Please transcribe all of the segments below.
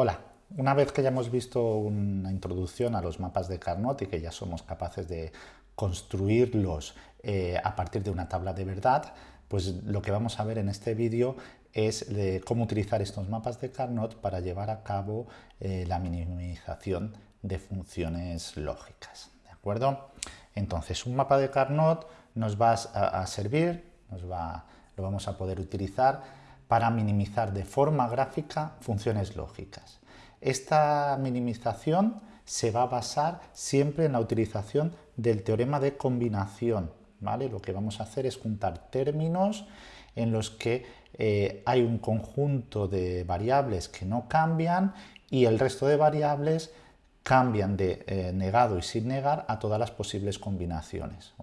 Hola, una vez que ya hemos visto una introducción a los mapas de Carnot y que ya somos capaces de construirlos eh, a partir de una tabla de verdad, pues lo que vamos a ver en este vídeo es cómo utilizar estos mapas de Carnot para llevar a cabo eh, la minimización de funciones lógicas. ¿De acuerdo? Entonces, un mapa de Carnot nos va a, servir, nos va, lo vamos a poder utilizar para minimizar de forma gráfica funciones lógicas. Esta minimización se va a basar siempre en la utilización del teorema de combinación. ¿vale? Lo que vamos a hacer es juntar términos en los que eh, hay un conjunto de variables que no cambian y el resto de variables cambian de eh, negado y sin negar a todas las posibles combinaciones.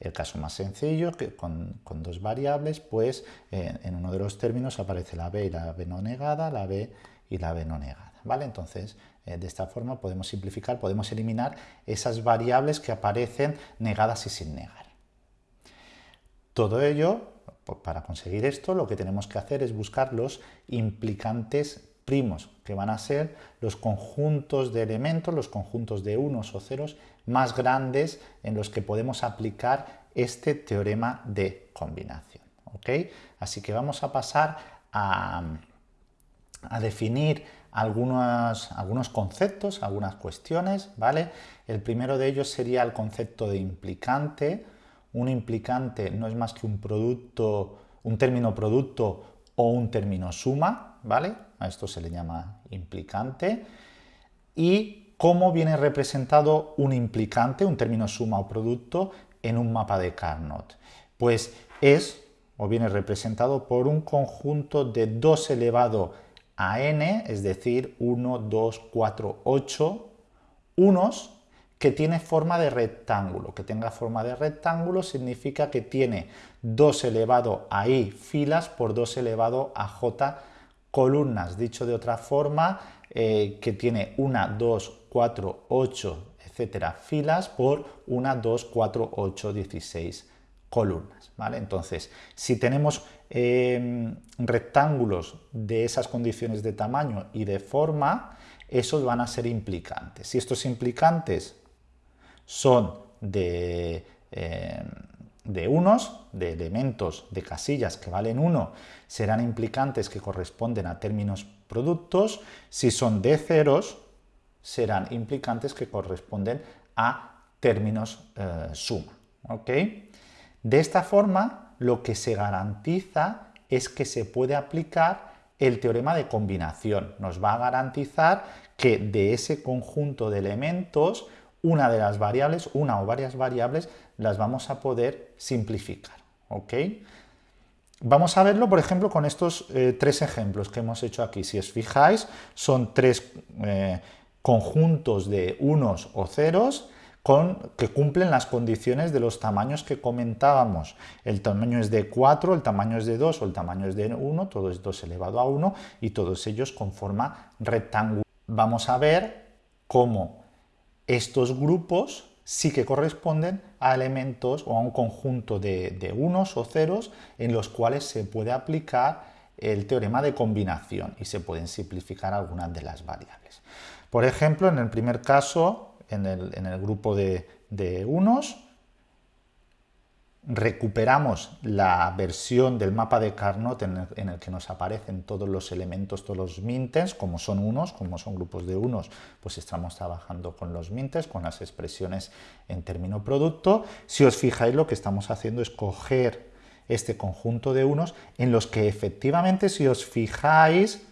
El caso más sencillo, que con, dos variables, pues eh, en uno de los términos aparece la b y la b no negada, la b y la b no negada. ¿Vale? Entonces, eh, de esta forma podemos simplificar, podemos eliminar esas variables que aparecen negadas y sin negar. Todo ello, para conseguir esto, lo que tenemos que hacer es buscar los implicantes primos, que van a ser los conjuntos de elementos, los conjuntos de unos o ceros más grandes en los que podemos aplicar este teorema de combinación. Así que vamos a pasar a, definir algunos, algunos, conceptos, algunas cuestiones, ¿vale? El primero de ellos sería el concepto de implicante. Un implicante no es más que un producto, un término producto o un término suma, ¿vale? A esto se le llama implicante. Y cómo viene representado un implicante, un término suma o producto, en un mapa de Carnot. Pues es, o viene representado por un conjunto de 2 elevado a n, es decir, 1, 2, 4, 8 unos que tiene forma de rectángulo. Que tenga forma de rectángulo significa que tiene 2 elevado a i filas por 2 elevado a j columnas. Dicho de otra forma, eh, que tiene 1, 2, 4, 8, etcétera, filas por 1, 2, 4, 8, 16 columnas. ¿vale? Entonces, si tenemos eh, rectángulos de esas condiciones de tamaño y de forma, esos van a ser implicantes. Si estos implicantes son de, eh, de unos, de elementos de casillas que valen 1, serán implicantes que corresponden a términos productos. Si son de ceros, serán implicantes que corresponden a términos eh, suma. De esta forma, lo que se garantiza es que se puede aplicar el teorema de combinación. Nos va a garantizar que de ese conjunto de elementos una de las variables, una o varias variables, las vamos a poder simplificar. ¿ok? Vamos a verlo, por ejemplo, con estos eh, tres ejemplos que hemos hecho aquí. Si os fijáis, son tres eh, conjuntos de unos o ceros que cumplen las condiciones de los tamaños que comentábamos. El tamaño es de 4, el tamaño es de 2 o el tamaño es de 1, todo es 2 elevado a 1 y todos ellos con forma rectangular. Vamos a ver cómo estos grupos sí que corresponden a elementos o a un conjunto de, unos o ceros en los cuales se puede aplicar el teorema de combinación y se pueden simplificar algunas de las variables. Por ejemplo, en el primer caso, en el, grupo de, unos, recuperamos la versión del mapa de Carnot en el, que nos aparecen todos los elementos, todos los mintes, como son unos, como son grupos de unos, pues estamos trabajando con los mintes, con las expresiones en término producto. Si os fijáis, lo que estamos haciendo es coger este conjunto de unos en los que efectivamente, si os fijáis,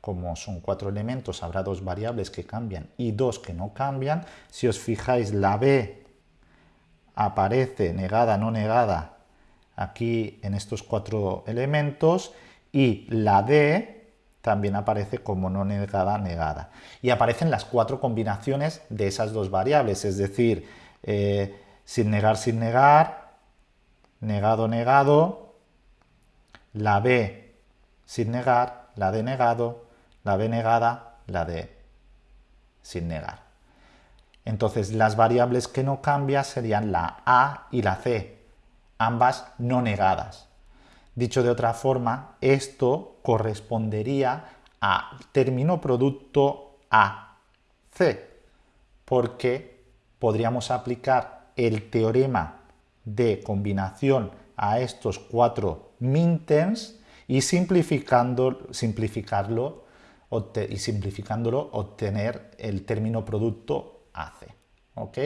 como son cuatro elementos, habrá dos variables que cambian y dos que no cambian. Si os fijáis, la b aparece negada, no negada, aquí en estos cuatro elementos, y la D también aparece como no negada, negada. Y aparecen las cuatro combinaciones de esas dos variables, es decir, eh, sin negar, sin negar, negado, negado, la B sin negar, la D negado, la B negada, la D sin negar. Entonces las variables que no cambian serían la A y la C, ambas no negadas. Dicho de otra forma, esto correspondería a término producto A, C, porque podríamos aplicar el teorema de combinación a estos cuatro minterms y simplificando, simplificarlo y simplificándolo obtener el término producto AC. ¿ok?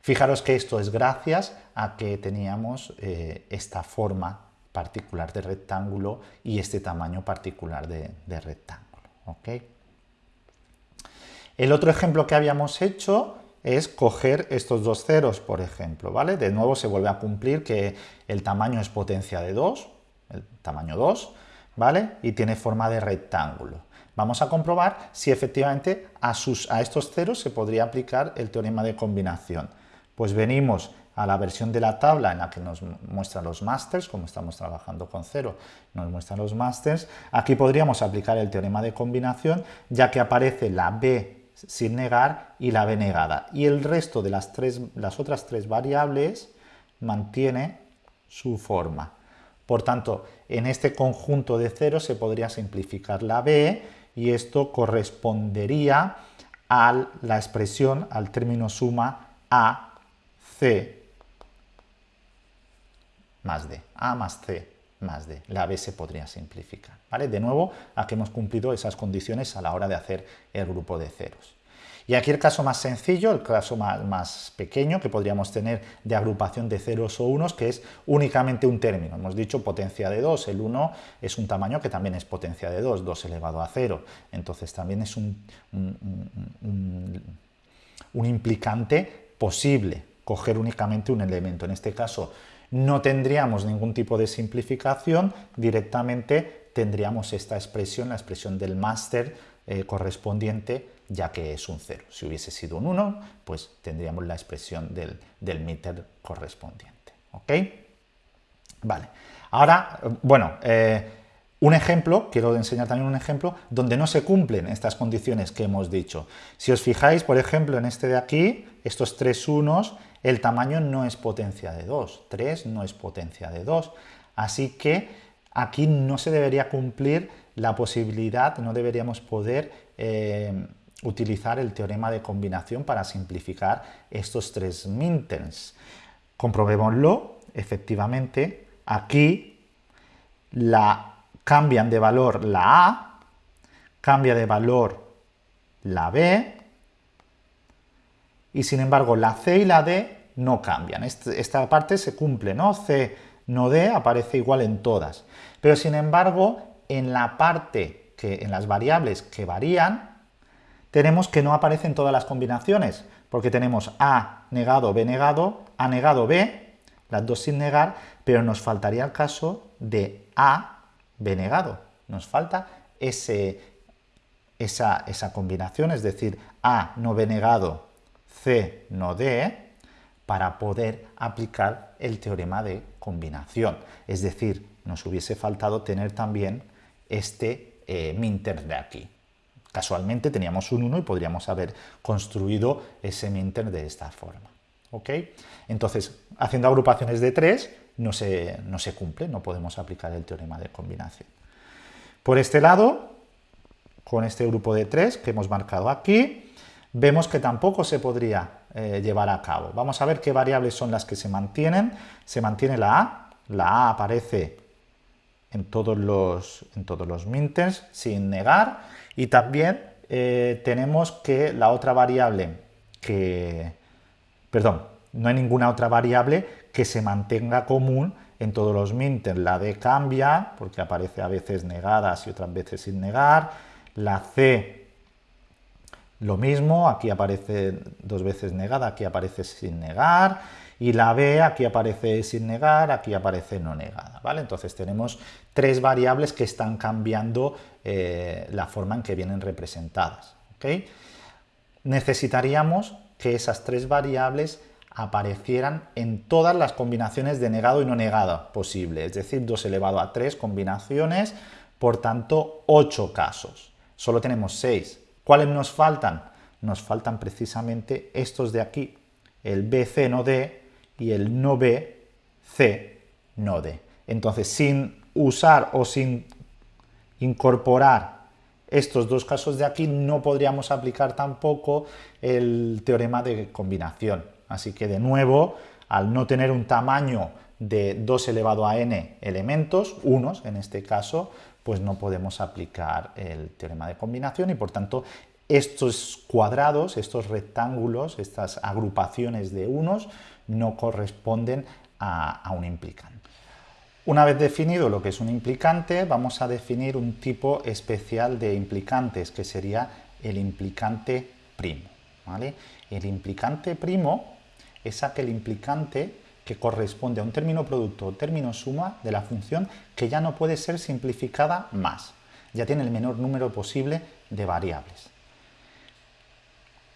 Fijaros que esto es gracias a que teníamos eh, esta forma particular de rectángulo y este tamaño particular de, rectángulo. ¿ok? El otro ejemplo que habíamos hecho es coger estos dos ceros, por ejemplo, ¿vale? De nuevo se vuelve a cumplir que el tamaño es potencia de 2, el tamaño 2, ¿vale? Y tiene forma de rectángulo. Vamos a comprobar si efectivamente a, estos ceros se podría aplicar el teorema de combinación. Pues venimos a la versión de la tabla en la que nos muestra los masters, como estamos trabajando con cero, nos muestran los masters. Aquí podríamos aplicar el teorema de combinación, ya que aparece la b sin negar y la b negada. Y el resto de las, las otras tres variables mantiene su forma. Por tanto, en este conjunto de ceros se podría simplificar la b y esto correspondería a la expresión, al término suma a, c más d, a más c más d. La b se podría simplificar. ¿vale? De nuevo, aquí hemos cumplido esas condiciones a la hora de hacer el grupo de ceros. Y aquí el caso más sencillo, el caso más, pequeño que podríamos tener de agrupación de ceros o unos, que es únicamente un término. Hemos dicho potencia de 2, el 1 es un tamaño que también es potencia de 2, 2 elevado a 0. Entonces también es un, un implicante posible coger únicamente un elemento. En este caso no tendríamos ningún tipo de simplificación, directamente tendríamos esta expresión, la expresión del máster eh, correspondiente, ya que es un 0. Si hubiese sido un 1, pues tendríamos la expresión del, del meter correspondiente. ¿Ok? Vale. Ahora, bueno, eh, un ejemplo, quiero enseñar también un ejemplo, donde no se cumplen estas condiciones que hemos dicho. Si os fijáis, por ejemplo, en este de aquí, estos tres unos, el tamaño no es potencia de 2, 3 no es potencia de 2, así que aquí no se debería cumplir la posibilidad, no deberíamos poder eh, utilizar el teorema de combinación para simplificar estos tres mintens. Comprobémoslo, efectivamente, aquí la, cambian de valor la A, cambia de valor la B, y sin embargo la C y la D no cambian. Esta parte se cumple, ¿no? C no D aparece igual en todas. Pero sin embargo, en la parte, que en las variables que varían, tenemos que no aparecen todas las combinaciones, porque tenemos A negado, B negado, A negado, B, las dos sin negar, pero nos faltaría el caso de A, B negado. Nos falta esa, esa combinación, es decir, A no B negado, C no D, para poder aplicar el teorema de combinación. Es decir, nos hubiese faltado tener también este eh, minter de aquí. Casualmente teníamos un 1 y podríamos haber construido ese minter de esta forma. ¿ok? Entonces, haciendo agrupaciones de 3 no se, no se cumple, no podemos aplicar el teorema de combinación. Por este lado, con este grupo de 3 que hemos marcado aquí, vemos que tampoco se podría eh, llevar a cabo. Vamos a ver qué variables son las que se mantienen. Se mantiene la A, la A aparece en todos los, en todos los minters sin negar y también eh, tenemos que la otra variable que, perdón, no hay ninguna otra variable que se mantenga común en todos los minters. La D cambia porque aparece a veces negadas y otras veces sin negar. La C lo mismo, aquí aparece dos veces negada, aquí aparece sin negar, y la B aquí aparece sin negar, aquí aparece no negada, Entonces tenemos tres variables que están cambiando eh, la forma en que vienen representadas. Necesitaríamos que esas tres variables aparecieran en todas las combinaciones de negado y no negado posible, es decir, 2 elevado a 3 combinaciones, por tanto 8 casos. Solo tenemos 6, ¿Cuáles nos faltan? Nos faltan precisamente estos de aquí, el BC no D y el no B, C no D. Entonces, sin usar o sin incorporar estos dos casos de aquí no podríamos aplicar tampoco el teorema de combinación. Así que de nuevo, al no tener un tamaño de 2 elevado a n elementos, unos en este caso, pues no podemos aplicar el teorema de combinación y por tanto estos cuadrados, estos rectángulos, estas agrupaciones de unos no corresponden a, un implicante. Una vez definido lo que es un implicante, vamos a definir un tipo especial de implicantes, que sería el implicante primo. El implicante primo es aquel implicante que corresponde a un término producto o término suma de la función que ya no puede ser simplificada más. Ya tiene el menor número posible de variables.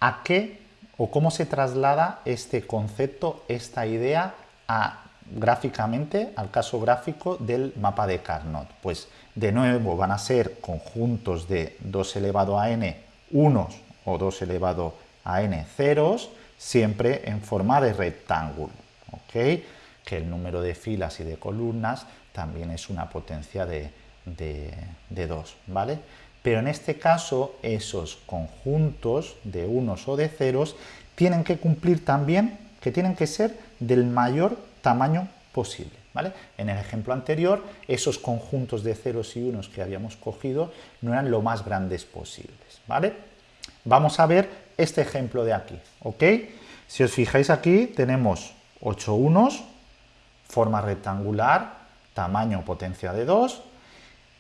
¿A qué o cómo se traslada este concepto, esta idea a gráficamente al caso gráfico del mapa de Carnot. Pues de nuevo van a ser conjuntos de 2 elevado a n unos o 2 elevado a n ceros, siempre en forma de rectángulo. ¿ok? Que el número de filas y de columnas también es una potencia de, de 2. ¿vale? Pero en este caso esos conjuntos de unos o de ceros tienen que cumplir también que tienen que ser del mayor tamaño posible. ¿vale? En el ejemplo anterior, esos conjuntos de ceros y unos que habíamos cogido no eran lo más grandes posibles. ¿vale? Vamos a ver este ejemplo de aquí. Si os fijáis aquí, tenemos 8 unos, forma rectangular, tamaño potencia de 2,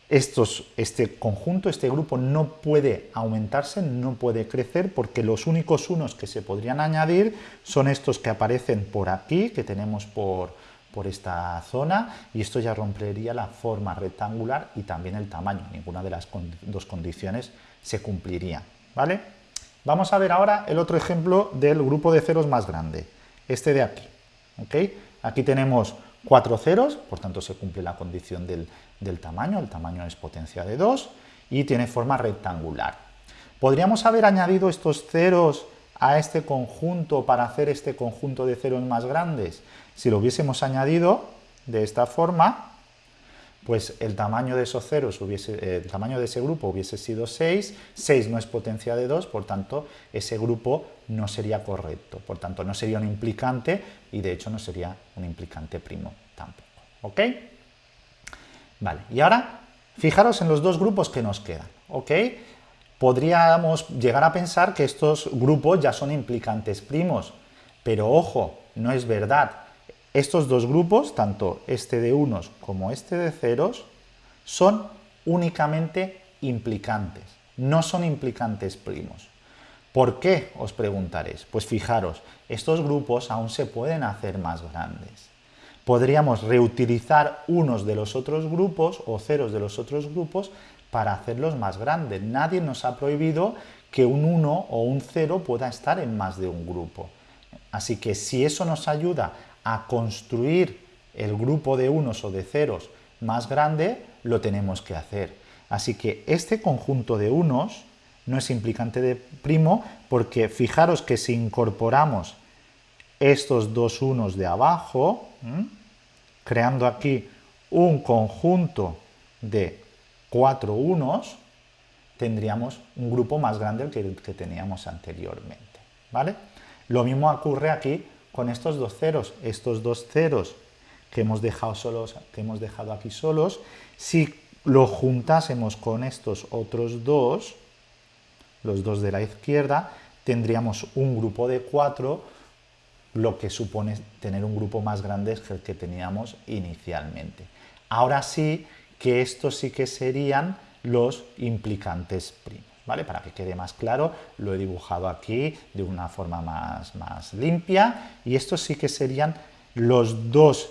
estos, este conjunto, este grupo no puede aumentarse, no puede crecer porque los únicos unos que se podrían añadir son estos que aparecen por aquí, que tenemos por, por esta zona y esto ya rompería la forma rectangular y también el tamaño, ninguna de las dos condiciones se cumpliría. ¿vale? Vamos a ver ahora el otro ejemplo del grupo de ceros más grande, este de aquí. Aquí tenemos cuatro ceros, por tanto se cumple la condición del, del tamaño, el tamaño es potencia de 2 y tiene forma rectangular. ¿Podríamos haber añadido estos ceros a este conjunto para hacer este conjunto de ceros más grandes? Si lo hubiésemos añadido de esta forma, pues el tamaño de esos ceros, hubiese, el tamaño de ese grupo hubiese sido 6, 6 no es potencia de 2, por tanto ese grupo no sería correcto, por tanto no sería un implicante y de hecho no sería un implicante primo tampoco. ¿Ok? Vale, y ahora fijaros en los dos grupos que nos quedan, ¿ok? Podríamos llegar a pensar que estos grupos ya son implicantes primos, pero ojo, no es verdad. Estos dos grupos, tanto este de unos como este de ceros, son únicamente implicantes, no son implicantes primos. ¿Por qué? Os preguntaréis. Pues fijaros, estos grupos aún se pueden hacer más grandes podríamos reutilizar unos de los otros grupos o ceros de los otros grupos para hacerlos más grandes. Nadie nos ha prohibido que un 1 o un 0 pueda estar en más de un grupo. Así que si eso nos ayuda a construir el grupo de unos o de ceros más grande, lo tenemos que hacer. Así que este conjunto de unos no es implicante de primo porque fijaros que si incorporamos estos dos unos de abajo, creando aquí un conjunto de cuatro unos, tendríamos un grupo más grande que el que teníamos anteriormente. ¿vale? Lo mismo ocurre aquí con estos dos ceros. Estos dos ceros que hemos dejado, solos, que hemos dejado aquí solos, si lo juntásemos con estos otros dos, los dos de la izquierda, tendríamos un grupo de cuatro lo que supone tener un grupo más grande que el que teníamos inicialmente. Ahora sí que estos sí que serían los implicantes primos. ¿Vale? Para que quede más claro, lo he dibujado aquí de una forma más, más limpia y estos sí que serían los dos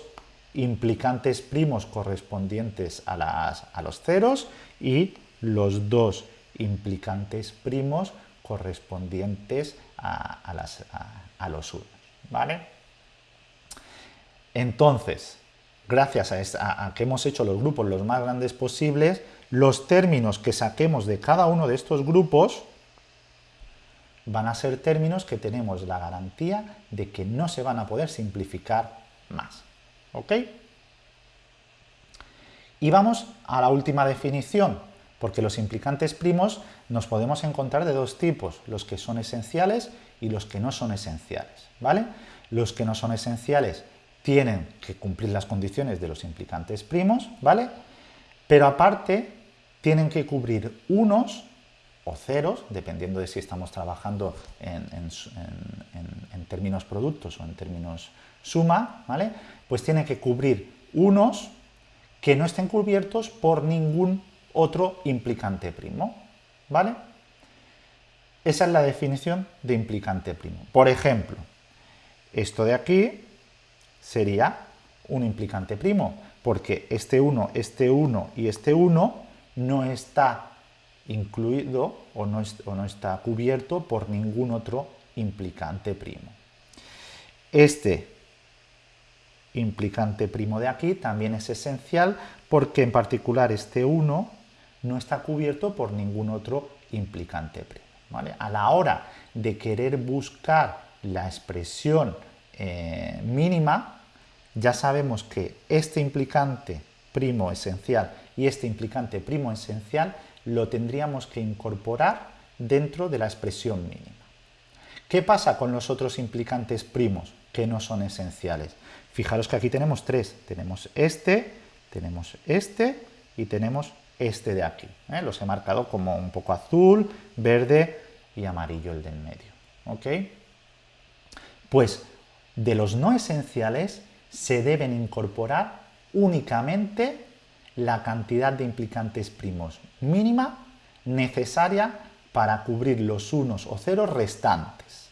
implicantes primos correspondientes a, las, a los ceros y los dos implicantes primos correspondientes a, los unos. ¿vale? Entonces, gracias a, que hemos hecho los grupos los más grandes posibles, los términos que saquemos de cada uno de estos grupos van a ser términos que tenemos la garantía de que no se van a poder simplificar más. ¿Ok? Y vamos a la última definición, porque los implicantes primos nos podemos encontrar de dos tipos, los que son esenciales y los que no son esenciales, ¿vale? Los que no son esenciales tienen que cumplir las condiciones de los implicantes primos, ¿vale? Pero aparte tienen que cubrir unos o ceros, dependiendo de si estamos trabajando en, términos productos o en términos suma, ¿vale? Pues tienen que cubrir unos que no estén cubiertos por ningún otro implicante primo, ¿vale? Esa es la definición de implicante primo. Por ejemplo, esto de aquí sería un implicante primo, porque este 1, este 1 y este 1 no está incluido o no, está cubierto por ningún otro implicante primo. Este implicante primo de aquí también es esencial porque en particular este 1 no está cubierto por ningún otro implicante primo. ¿vale? A la hora de querer buscar la expresión eh, mínima, ya sabemos que este implicante primo esencial y este implicante primo esencial lo tendríamos que incorporar dentro de la expresión mínima. ¿Qué pasa con los otros implicantes primos que no son esenciales? Fijaros que aquí tenemos tres. Tenemos este, tenemos este y tenemos este de aquí. ¿eh? Los he marcado como un poco azul, verde y amarillo el del medio. ¿ok? Pues de los no esenciales se deben incorporar únicamente la cantidad de implicantes primos mínima necesaria para cubrir los unos o ceros restantes.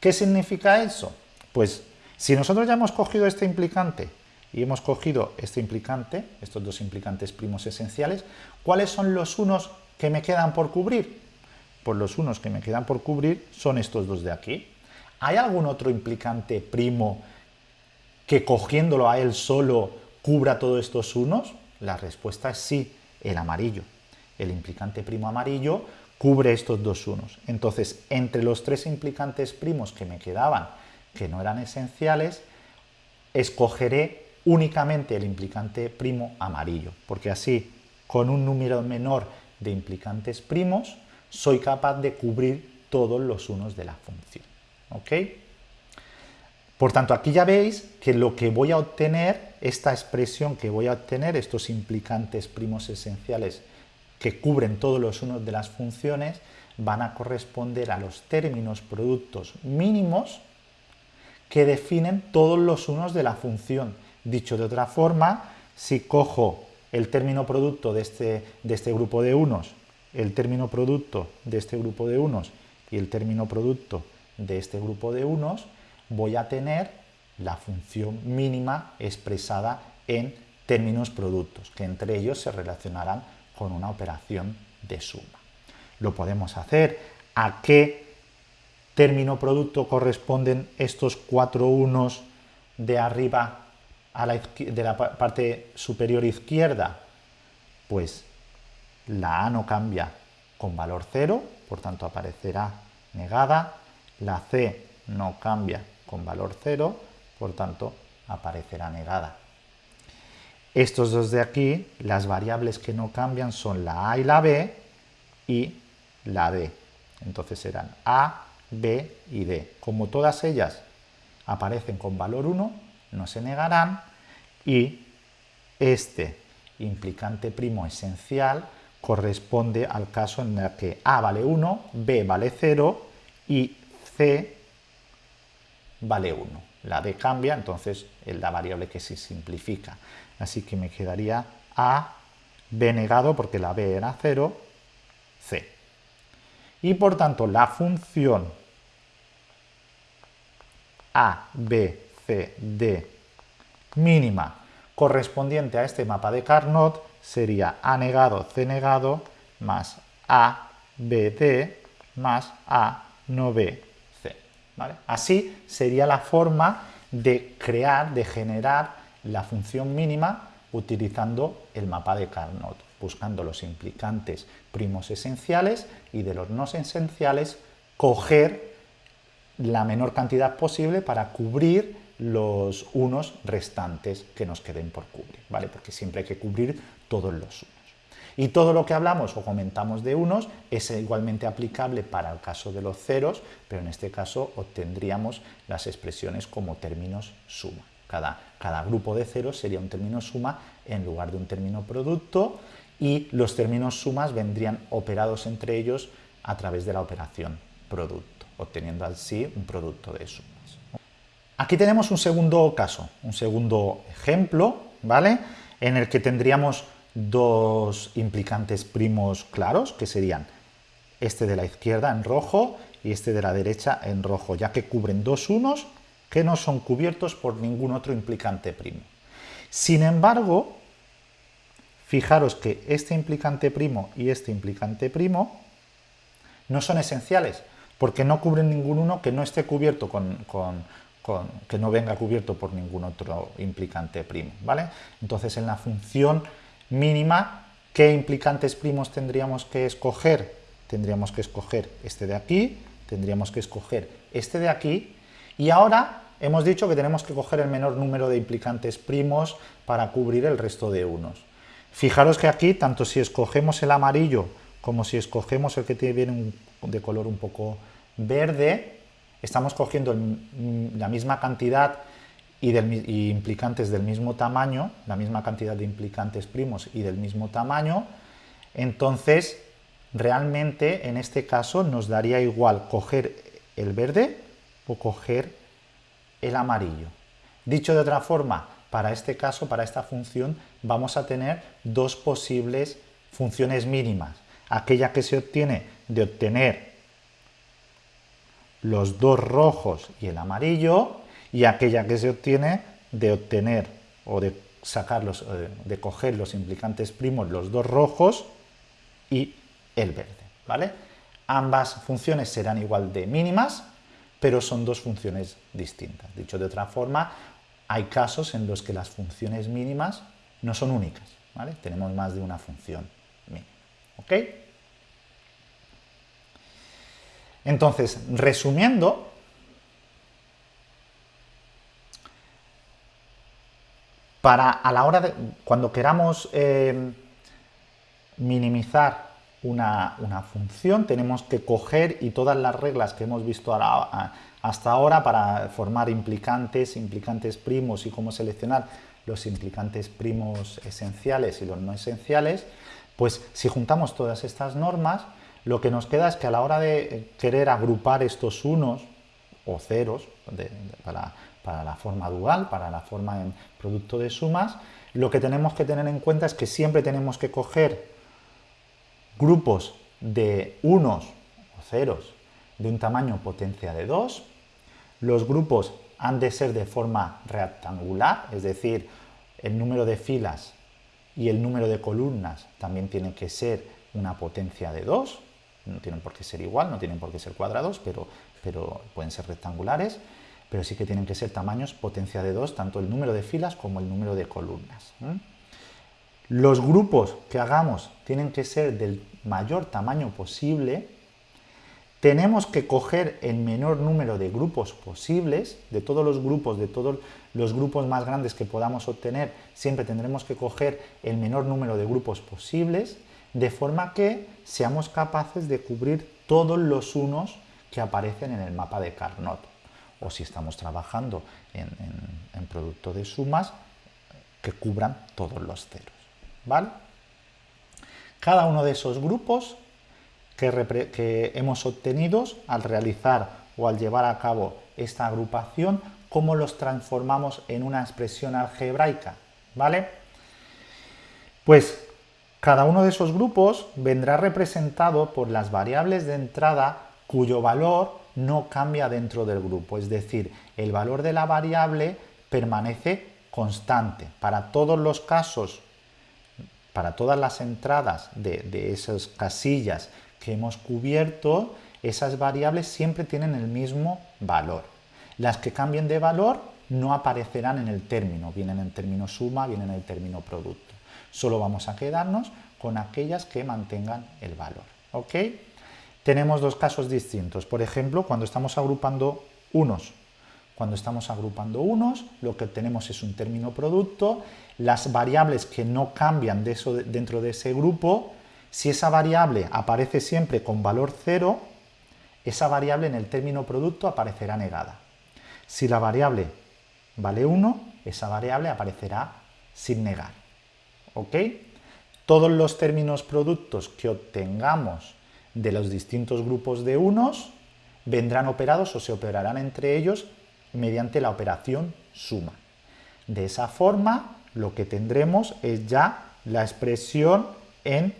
¿Qué significa eso? Pues si nosotros ya hemos cogido este implicante y hemos cogido este implicante, estos dos implicantes primos esenciales, ¿cuáles son los unos que me quedan por cubrir? Pues los unos que me quedan por cubrir son estos dos de aquí. ¿Hay algún otro implicante primo que cogiéndolo a él solo cubra todos estos unos? La respuesta es sí, el amarillo. El implicante primo amarillo cubre estos dos unos. Entonces, entre los tres implicantes primos que me quedaban, que no eran esenciales, escogeré únicamente el implicante primo amarillo, porque así, con un número menor de implicantes primos, soy capaz de cubrir todos los unos de la función. ¿Ok? Por tanto, aquí ya veis que lo que voy a obtener, esta expresión que voy a obtener, estos implicantes primos esenciales que cubren todos los unos de las funciones, van a corresponder a los términos productos mínimos que definen todos los unos de la función. Dicho de otra forma, si cojo el término producto de este, de este grupo de unos, el término producto de este grupo de unos y el término producto de este grupo de unos, voy a tener la función mínima expresada en términos productos, que entre ellos se relacionarán con una operación de suma. Lo podemos hacer. ¿A qué término producto corresponden estos cuatro unos de arriba la, de la parte superior izquierda? Pues la A no cambia con valor cero, por tanto aparecerá negada. La C no cambia con valor 0, por tanto aparecerá negada. Estos dos de aquí, las variables que no cambian son la A y la B y la D. Entonces serán A, B y D. Como todas ellas aparecen con valor 1, no se negarán y este implicante primo esencial corresponde al caso en el que A vale 1, B vale 0 y C vale 1. La D cambia, entonces es la variable que se simplifica. Así que me quedaría A, B negado, porque la B era 0, C. Y por tanto, la función A, B, C, D mínima correspondiente a este mapa de Carnot sería A negado, C negado, más A, B, D, más A, no B, Así sería la forma de crear, de generar la función mínima utilizando el mapa de Carnot, buscando los implicantes primos esenciales y de los no esenciales coger la menor cantidad posible para cubrir los unos restantes que nos queden por cubrir, ¿vale? Porque siempre hay que cubrir todos los unos. Y todo lo que hablamos o comentamos de unos es igualmente aplicable para el caso de los ceros, pero en este caso obtendríamos las expresiones como términos suma. Cada, cada grupo de ceros sería un término suma en lugar de un término producto y los términos sumas vendrían operados entre ellos a través de la operación producto, obteniendo así un producto de sumas. Aquí tenemos un segundo caso, un segundo ejemplo, ¿vale? En el que tendríamos dos implicantes primos claros, que serían este de la izquierda en rojo y este de la derecha en rojo, ya que cubren dos unos que no son cubiertos por ningún otro implicante primo. Sin embargo, fijaros que este implicante primo y este implicante primo no son esenciales, porque no cubren ningún uno que no esté cubierto con, que no venga cubierto por ningún otro implicante primo, ¿vale? Entonces en la función mínima, ¿qué implicantes primos tendríamos que escoger? Tendríamos que escoger este de aquí, tendríamos que escoger este de aquí, y ahora hemos dicho que tenemos que coger el menor número de implicantes primos para cubrir el resto de unos. Fijaros que aquí, tanto si escogemos el amarillo como si escogemos el que tiene de color un poco verde, estamos cogiendo la misma cantidad y, y, implicantes del mismo tamaño, la misma cantidad de implicantes primos y del mismo tamaño, entonces realmente en este caso nos daría igual coger el verde o coger el amarillo. Dicho de otra forma, para este caso, para esta función, vamos a tener dos posibles funciones mínimas. Aquella que se obtiene de obtener los dos rojos y el amarillo, y aquella que se obtiene de obtener o de sacar los, eh, de coger los implicantes primos, los dos rojos y el verde, ¿vale? Ambas funciones serán igual de mínimas, pero son dos funciones distintas. Dicho de otra forma, hay casos en los que las funciones mínimas no son únicas, ¿vale? Tenemos más de una función mínima. Entonces, resumiendo, para a la hora de, cuando queramos eh, minimizar una, función, tenemos que coger y todas las reglas que hemos visto hasta ahora para formar implicantes, implicantes primos y cómo seleccionar los implicantes primos esenciales y los no esenciales, pues si juntamos todas estas normas, lo que nos queda es que a la hora de querer agrupar estos unos o ceros para, la forma dual, para la forma en producto de sumas, lo que tenemos que tener en cuenta es que siempre tenemos que coger grupos de unos o ceros de un tamaño potencia de 2. Los grupos han de ser de forma rectangular, es decir, el número de filas y el número de columnas también tiene que ser una potencia de 2. No tienen por qué ser igual, no tienen por qué ser cuadrados, pero, pero pueden ser rectangulares. Pero sí que tienen que ser tamaños potencia de 2, tanto el número de filas como el número de columnas. Los grupos que hagamos tienen que ser del mayor tamaño posible, tenemos que coger el menor número de grupos posibles, de todos los grupos, de todos los grupos más grandes que podamos obtener, siempre tendremos que coger el menor número de grupos posibles, de forma que seamos capaces de cubrir todos los unos que aparecen en el mapa de Carnot. O si estamos trabajando en, en producto de sumas, que cubran todos los ceros. ¿Vale? cada uno de esos grupos que, hemos obtenido al realizar o al llevar a cabo esta agrupación, cómo los transformamos en una expresión algebraica, ¿vale? Pues cada uno de esos grupos vendrá representado por las variables de entrada cuyo valor no cambia dentro del grupo, es decir, el valor de la variable permanece constante. Para todos los casos para todas las entradas de, esas casillas que hemos cubierto, esas variables siempre tienen el mismo valor. Las que cambien de valor no aparecerán en el término, vienen en término suma, vienen en el término producto. Solo vamos a quedarnos con aquellas que mantengan el valor. ¿ok? Tenemos dos casos distintos. Por ejemplo, cuando estamos agrupando unos. Cuando estamos agrupando unos, lo que tenemos es un término producto las variables que no cambian dentro de ese grupo, si esa variable aparece siempre con valor 0, esa variable en el término producto aparecerá negada. Si la variable vale 1, esa variable aparecerá sin negar. ¿Ok? Todos los términos productos que obtengamos de los distintos grupos de unos vendrán operados o se operarán entre ellos mediante la operación suma. De esa forma, lo que tendremos es ya la expresión en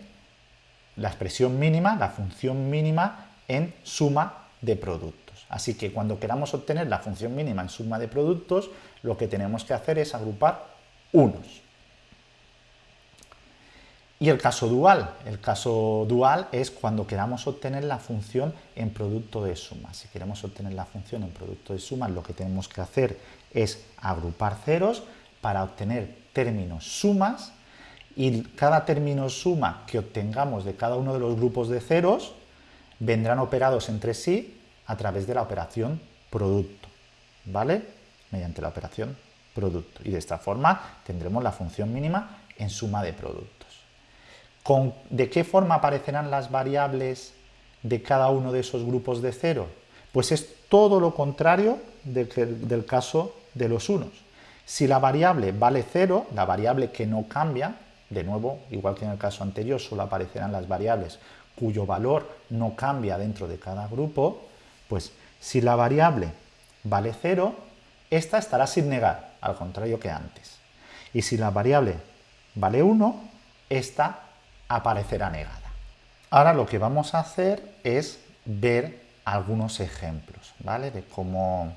la expresión mínima, la función mínima en suma de productos. Así que cuando queramos obtener la función mínima en suma de productos, lo que tenemos que hacer es agrupar unos. Y el caso dual. El caso dual es cuando queramos obtener la función en producto de suma. Si queremos obtener la función en producto de suma, lo que tenemos que hacer es agrupar ceros para obtener términos sumas y cada término suma que obtengamos de cada uno de los grupos de ceros vendrán operados entre sí a través de la operación producto, ¿vale? Mediante la operación producto. Y de esta forma tendremos la función mínima en suma de productos. ¿De qué forma aparecerán las variables de cada uno de esos grupos de cero? Pues es todo lo contrario del caso de los unos. Si la variable vale cero, la variable que no cambia, de nuevo, igual que en el caso anterior, solo aparecerán las variables cuyo valor no cambia dentro de cada grupo, pues si la variable vale cero, esta estará sin negar, al contrario que antes. Y si la variable vale 1, esta aparecerá negada. Ahora lo que vamos a hacer es ver algunos ejemplos, ¿vale? De cómo...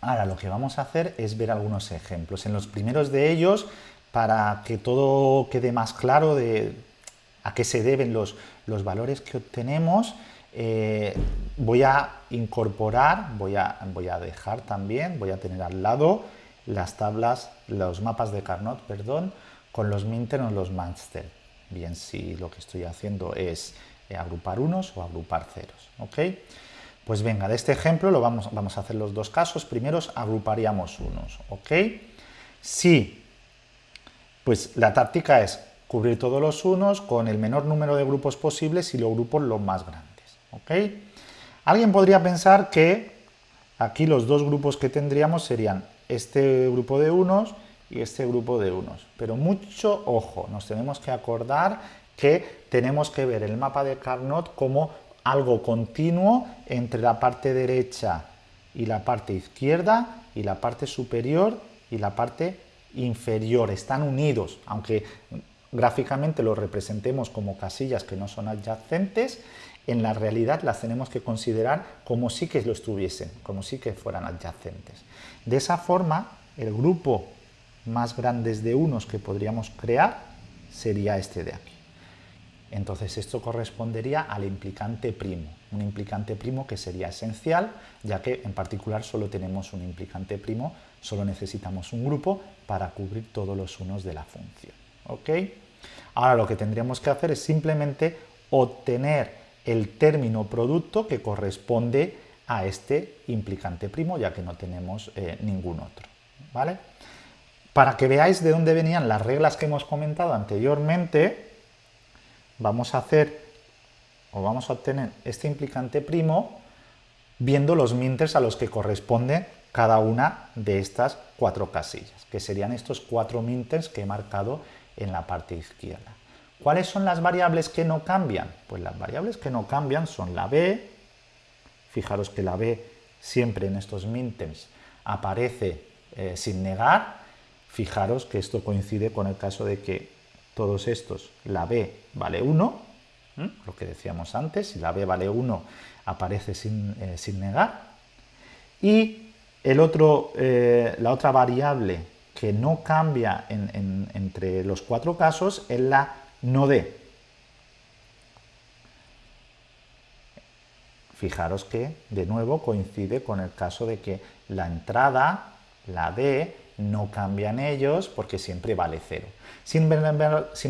Ahora lo que vamos a hacer es ver algunos ejemplos. En los primeros de ellos, para que todo quede más claro de a qué se deben los, los valores que obtenemos, eh, voy a incorporar, voy a, voy a dejar también, voy a tener al lado las tablas, los mapas de Carnot, perdón, con los Minter o los Manster. Bien, si lo que estoy haciendo es eh, agrupar unos o agrupar ceros. ¿ok? Pues venga, de este ejemplo lo vamos, a hacer los dos casos. Primero agruparíamos unos. ¿ok? Si, pues la táctica es cubrir todos los unos con el menor número de grupos posibles y los grupos los más grandes. ¿ok? Alguien podría pensar que aquí los dos grupos que tendríamos serían este grupo de unos y este grupo de unos. Pero mucho ojo, nos tenemos que acordar que tenemos que ver el mapa de Carnot como algo continuo entre la parte derecha y la parte izquierda y la parte superior y la parte inferior. Están unidos, aunque gráficamente los representemos como casillas que no son adyacentes, en la realidad las tenemos que considerar como si que lo estuviesen, como si que fueran adyacentes. De esa forma, el grupo más grande de unos que podríamos crear sería este de aquí. Entonces esto correspondería al implicante primo, un implicante primo que sería esencial, ya que en particular solo tenemos un implicante primo, solo necesitamos un grupo para cubrir todos los unos de la función. ¿ok? Ahora lo que tendríamos que hacer es simplemente obtener el término producto que corresponde a este implicante primo, ya que no tenemos eh, ningún otro. ¿vale? Para que veáis de dónde venían las reglas que hemos comentado anteriormente, vamos a hacer o vamos a obtener este implicante primo viendo los minters a los que corresponde cada una de estas cuatro casillas, que serían estos cuatro minters que he marcado en la parte izquierda. ¿Cuáles son las variables que no cambian? Pues las variables que no cambian son la b, fijaros que la b siempre en estos mintems aparece eh, sin negar, fijaros que esto coincide con el caso de que todos estos, la b vale 1, lo que decíamos antes, si la b vale 1 aparece sin, eh, negar, y el otro, eh, la otra variable que no cambia entre los cuatro casos es la no D. Fijaros que, de nuevo, coincide con el caso de que la entrada, la D, no cambian ellos porque siempre vale 0. Sin,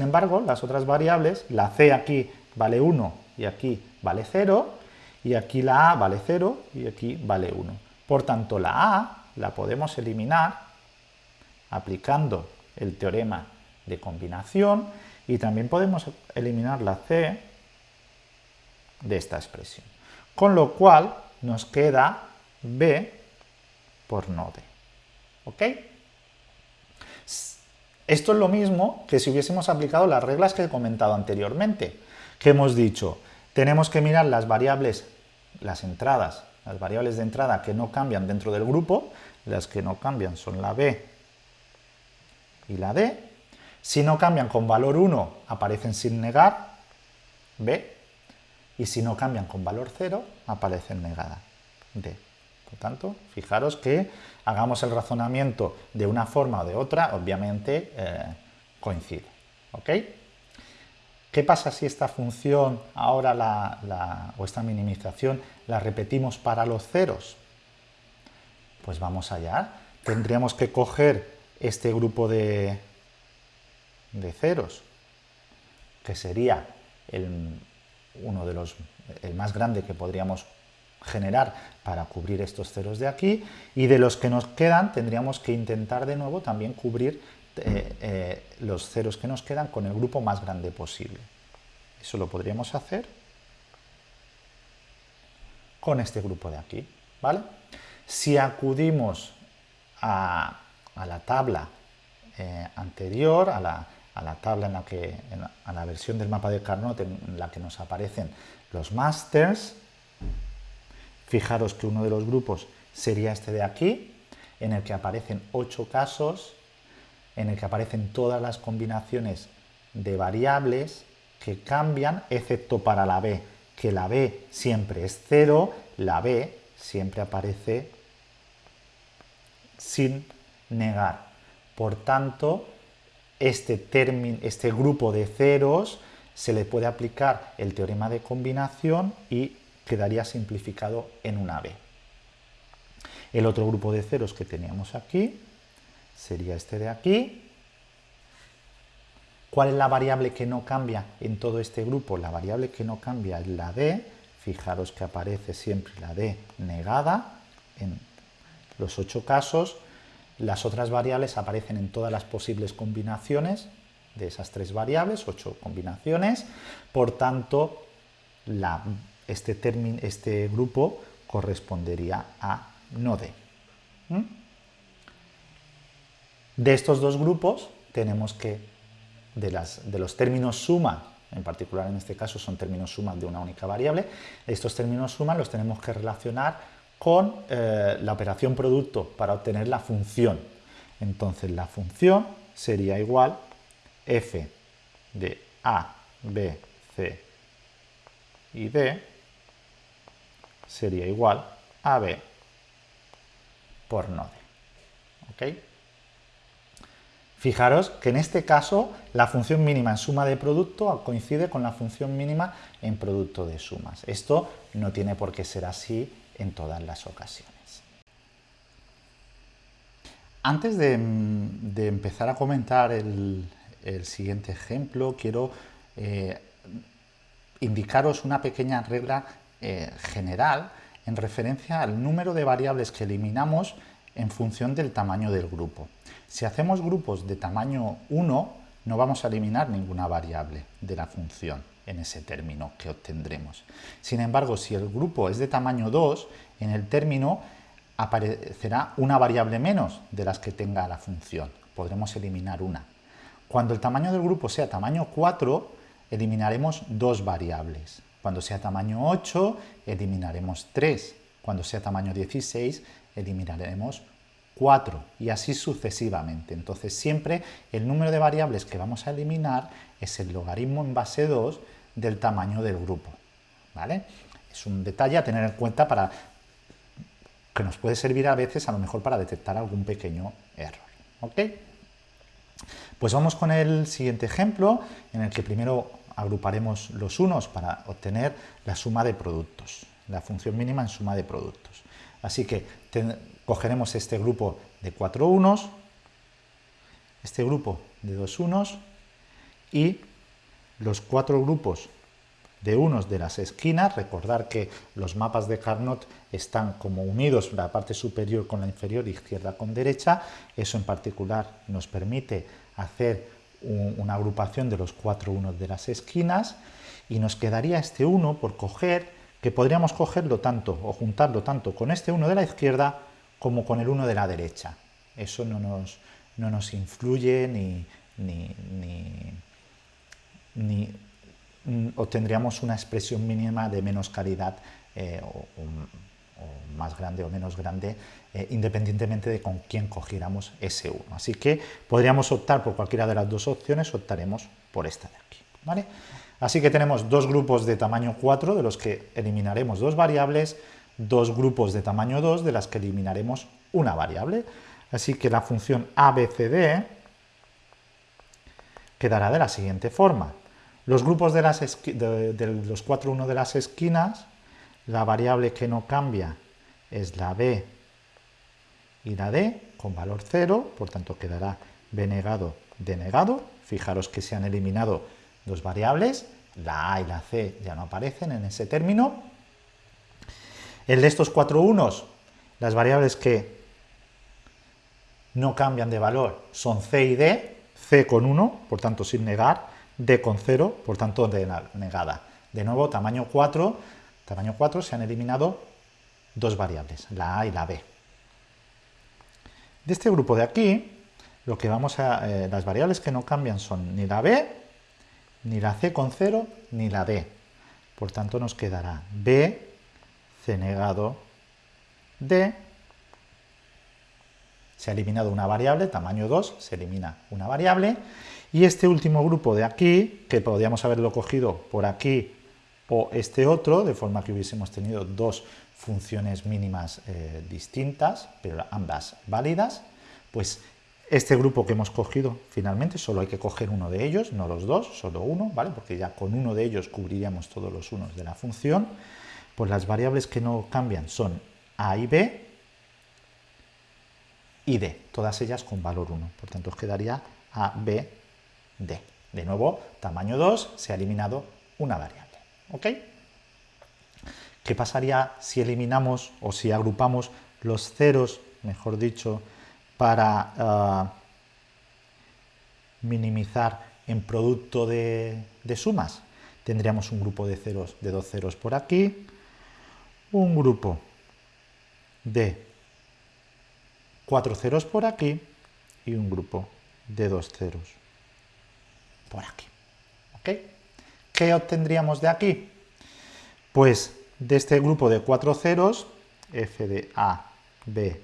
embargo, las otras variables, la C aquí vale 1 y aquí vale 0, y aquí la A vale 0 y aquí vale 1. Por tanto, la A la podemos eliminar aplicando el teorema de combinación y también podemos eliminar la C de esta expresión. Con lo cual nos queda B por no D. ¿Ok? Esto es lo mismo que si hubiésemos aplicado las reglas que he comentado anteriormente, que hemos dicho, tenemos que mirar las variables, las entradas, las variables de entrada que no cambian dentro del grupo, las que no cambian son la B y la D. Si no cambian con valor 1, aparecen sin negar, B, y si no cambian con valor 0, aparecen negada, D. Por tanto, fijaros que hagamos el razonamiento de una forma o de otra, obviamente eh, coincide. ¿ok? ¿Qué pasa si esta función, ahora la, o esta minimización, la repetimos para los ceros? Pues vamos allá. Tendríamos que coger este grupo de, de ceros, que sería el, uno de los, el más grande que podríamos generar para cubrir estos ceros de aquí y de los que nos quedan tendríamos que intentar de nuevo también cubrir eh, eh, los ceros que nos quedan con el grupo más grande posible. Eso lo podríamos hacer con este grupo de aquí. ¿vale? Si acudimos a, la tabla eh, anterior, a la, a la, tabla en la que, a la versión del mapa de Carnot en la que nos aparecen los masters, Fijaros que uno de los grupos sería este de aquí, en el que aparecen ocho casos, en el que aparecen todas las combinaciones de variables que cambian, excepto para la B, que la B siempre es cero, la B siempre aparece sin negar. Por tanto, este, este grupo de ceros se le puede aplicar el teorema de combinación y quedaría simplificado en una B. El otro grupo de ceros que teníamos aquí sería este de aquí. ¿Cuál es la variable que no cambia en todo este grupo? La variable que no cambia es la D. Fijaros que aparece siempre la D negada en los ocho casos. Las otras variables aparecen en todas las posibles combinaciones de esas tres variables, ocho combinaciones. Por tanto, la este, este grupo correspondería a node. ¿Mm? De estos dos grupos tenemos que, de, las, de los términos suma, en particular en este caso son términos suma de una única variable, estos términos suma los tenemos que relacionar con eh, la operación producto para obtener la función. Entonces la función sería igual f de a, b, c y d sería igual a b por node. ¿Ok? Fijaros que en este caso la función mínima en suma de producto coincide con la función mínima en producto de sumas. Esto no tiene por qué ser así en todas las ocasiones. Antes de, empezar a comentar el, siguiente ejemplo, quiero eh, indicaros una pequeña regla eh, general en referencia al número de variables que eliminamos en función del tamaño del grupo. Si hacemos grupos de tamaño 1, no vamos a eliminar ninguna variable de la función en ese término que obtendremos. Sin embargo, si el grupo es de tamaño 2, en el término aparecerá una variable menos de las que tenga la función. Podremos eliminar una. Cuando el tamaño del grupo sea tamaño 4, eliminaremos dos variables. Cuando sea tamaño 8, eliminaremos 3. Cuando sea tamaño 16, eliminaremos 4 y así sucesivamente. Entonces siempre el número de variables que vamos a eliminar es el logaritmo en base 2 del tamaño del grupo. ¿vale? Es un detalle a tener en cuenta para que nos puede servir a veces a lo mejor para detectar algún pequeño error. ¿ok? Pues vamos con el siguiente ejemplo en el que primero agruparemos los unos para obtener la suma de productos, la función mínima en suma de productos. Así que cogeremos este grupo de cuatro unos, este grupo de dos unos y los cuatro grupos de unos de las esquinas, recordar que los mapas de Carnot están como unidos la parte superior con la inferior, izquierda con derecha. Eso en particular nos permite hacer una agrupación de los cuatro unos de las esquinas y nos quedaría este 1 por coger, que podríamos cogerlo tanto o juntarlo tanto con este 1 de la izquierda como con el 1 de la derecha. Eso no nos, no nos influye ni, ni, ni, obtendríamos una expresión mínima de menos calidad eh, o, más grande o menos grande, eh, independientemente de con quién cogiéramos ese 1. Así que podríamos optar por cualquiera de las dos opciones, optaremos por esta de aquí. ¿vale? Así que tenemos dos grupos de tamaño 4, de los que eliminaremos dos variables, dos grupos de tamaño 2, de las que eliminaremos una variable. Así que la función ABCD quedará de la siguiente forma. Los grupos de, las de, los 4, 1 de las esquinas, la variable que no cambia es la B y la D con valor 0, por tanto quedará B negado, D negado. Fijaros que se han eliminado dos variables, la A y la C ya no aparecen en ese término. El de estos cuatro unos, las variables que no cambian de valor son C y D, C con 1, por tanto sin negar, D con 0, por tanto negada. De nuevo, tamaño 4, tamaño 4 se han eliminado dos variables, la A y la B. De este grupo de aquí, lo que vamos a, eh, las variables que no cambian son ni la B ni la C con 0 ni la D. Por tanto nos quedará B, C negado, D. Se ha eliminado una variable, tamaño 2, se elimina una variable. Y este último grupo de aquí, que podríamos haberlo cogido por aquí o este otro, de forma que hubiésemos tenido dos funciones mínimas eh, distintas, pero ambas válidas, pues este grupo que hemos cogido, finalmente, solo hay que coger uno de ellos, no los dos, solo uno, ¿vale? Porque ya con uno de ellos cubriríamos todos los unos de la función. Pues las variables que no cambian son a y b y d, todas ellas con valor 1. Por tanto, os quedaría a, b, De nuevo, tamaño 2, se ha eliminado una variable. ¿Ok? ¿Qué pasaría si eliminamos o si agrupamos los ceros, mejor dicho, para ah, minimizar en producto de, sumas. Tendríamos un grupo de ceros de dos ceros por aquí, un grupo de cuatro ceros por aquí y un grupo de dos ceros por aquí. ¿Qué obtendríamos de aquí? Pues de este grupo de cuatro ceros, f de a, b,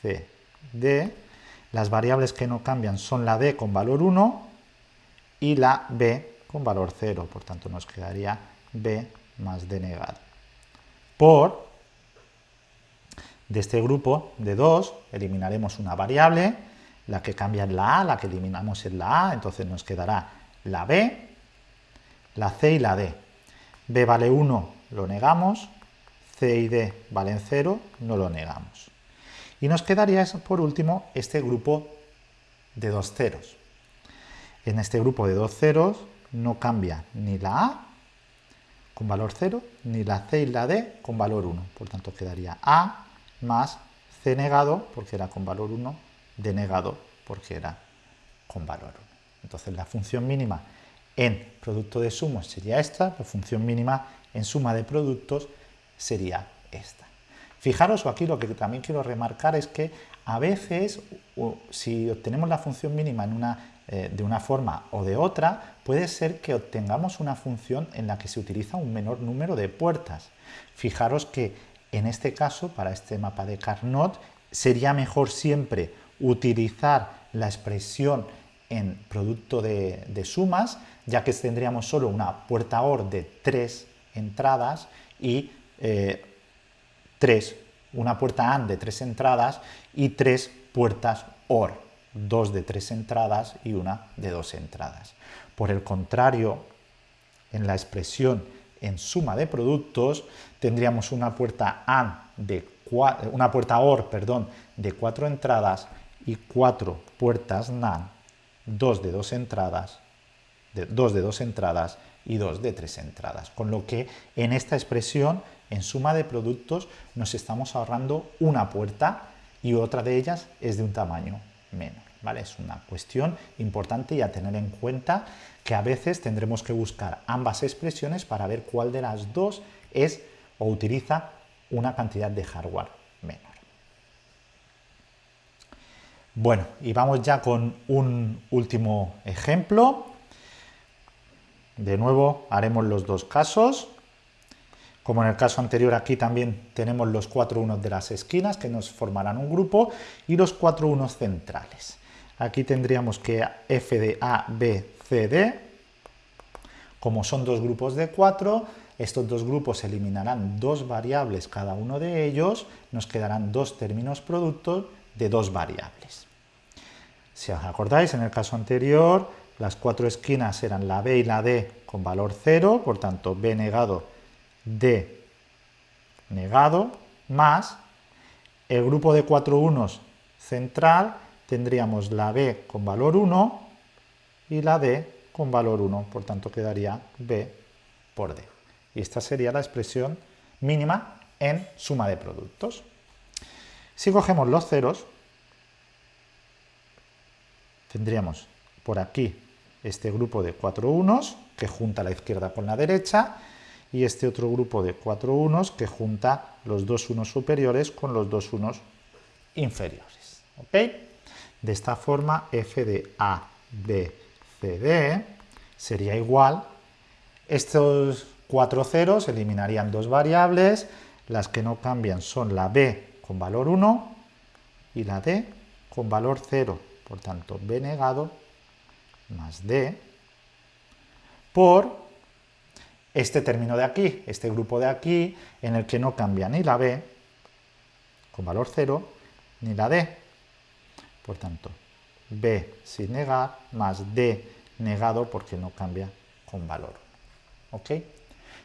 c, D, las variables que no cambian son la D con valor 1 y la B con valor 0, por tanto nos quedaría B más D negado. Por, de este grupo de 2, eliminaremos una variable, la que cambia es la A, la que eliminamos es la A, entonces nos quedará la B, la C y la D. B vale 1, lo negamos, C y D valen 0, no lo negamos. Y nos quedaría por último este grupo de dos ceros. En este grupo de dos ceros no cambia ni la A con valor 0, ni la C y la D con valor 1. Por tanto quedaría A más C negado, porque era con valor 1, D negado, porque era con valor 1. Entonces la función mínima en producto de sumos sería esta, la función mínima en suma de productos sería esta. Fijaros, aquí lo que también quiero remarcar es que a veces, si obtenemos la función mínima en una, eh, de una forma o de otra, puede ser que obtengamos una función en la que se utiliza un menor número de puertas. Fijaros que en este caso, para este mapa de Carnot, sería mejor siempre utilizar la expresión en producto de, sumas, ya que tendríamos solo una puerta OR de tres entradas y eh, tres, una puerta AND de tres entradas y tres puertas OR, dos de tres entradas y una de dos entradas. Por el contrario, en la expresión en suma de productos tendríamos una puerta AND de una puerta OR, perdón, de cuatro entradas y cuatro puertas NAND, dos de dos entradas, de, dos de dos entradas y dos de tres entradas. Con lo que en esta expresión en suma de productos nos estamos ahorrando una puerta y otra de ellas es de un tamaño menor. ¿vale? Es una cuestión importante y a tener en cuenta que a veces tendremos que buscar ambas expresiones para ver cuál de las dos es o utiliza una cantidad de hardware menor. Bueno, y vamos ya con un último ejemplo. De nuevo haremos los dos casos. Como en el caso anterior aquí también tenemos los cuatro unos de las esquinas que nos formarán un grupo y los cuatro unos centrales. Aquí tendríamos que f de A, B, C, D, como son dos grupos de cuatro, estos dos grupos eliminarán dos variables cada uno de ellos, nos quedarán dos términos productos de dos variables. Si os acordáis, en el caso anterior, las cuatro esquinas eran la B y la D con valor 0, por tanto, B negado, D negado, más el grupo de cuatro unos central, tendríamos la B con valor 1 y la D con valor 1, por tanto quedaría B por D. Y esta sería la expresión mínima en suma de productos. Si cogemos los ceros, tendríamos por aquí este grupo de cuatro unos que junta la izquierda con la derecha y este otro grupo de cuatro unos que junta los dos unos superiores con los dos unos inferiores. ¿ok? De esta forma f de A, B, C, D sería igual, estos Cuatro ceros eliminarían dos variables, las que no cambian son la b con valor 1 y la d con valor 0, por tanto b negado más d por este término de aquí, este grupo de aquí, en el que no cambia ni la b con valor 0 ni la d, por tanto b sin negar más d negado porque no cambia con valor 1. ¿ok?,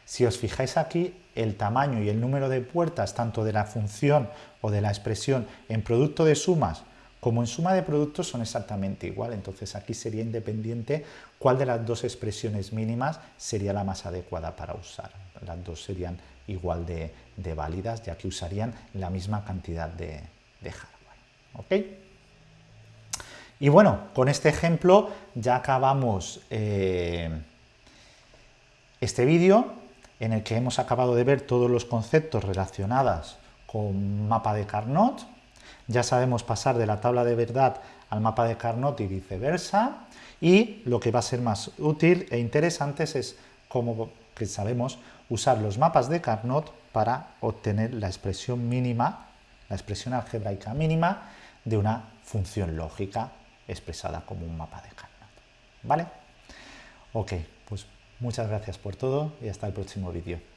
si os fijáis aquí, el tamaño y el número de puertas, tanto de la función o de la expresión en producto de sumas como en suma de productos son exactamente igual, entonces aquí sería independiente cuál de las dos expresiones mínimas sería la más adecuada para usar. Las dos serían igual de, válidas, ya que usarían la misma cantidad de, hardware. Y bueno, con este ejemplo ya acabamos eh, este vídeo en el que hemos acabado de ver todos los conceptos relacionados con mapa de Carnot. Ya sabemos pasar de la tabla de verdad al mapa de Carnot y viceversa. Y lo que va a ser más útil e interesante es como que sabemos usar los mapas de Carnot para obtener la expresión mínima, la expresión algebraica mínima de una función lógica expresada como un mapa de Carnot. ¿Vale? Ok, pues Muchas gracias por todo y hasta el próximo vídeo.